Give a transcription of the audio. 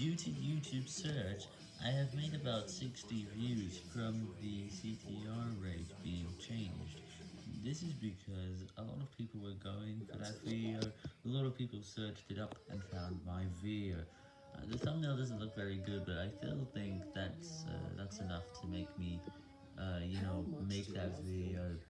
Due to YouTube search, I have made about 60 views from the CTR rate being changed. This is because a lot of people were going for that video, a lot of people searched it up and found my video. Uh, the thumbnail doesn't look very good, but I still think that's, uh, that's enough to make me, uh, you know, make that video.